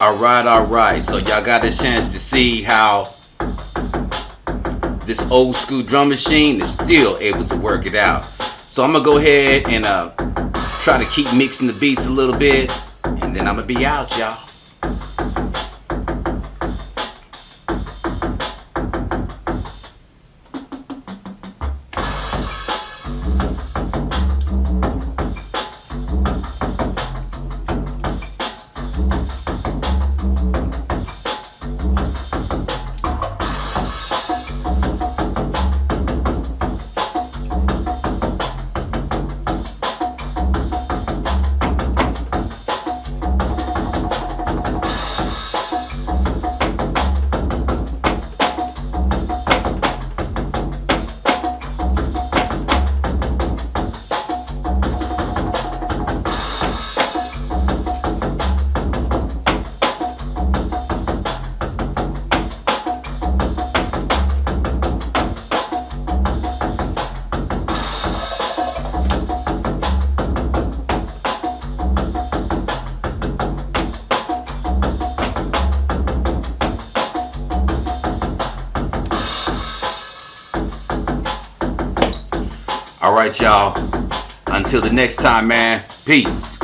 Alright, alright. So y'all got a chance to see how this old school drum machine is still able to work it out. So I'm gonna go ahead and uh, try to keep mixing the beats a little bit and then I'm gonna be out y'all. right, y'all. Until the next time, man. Peace.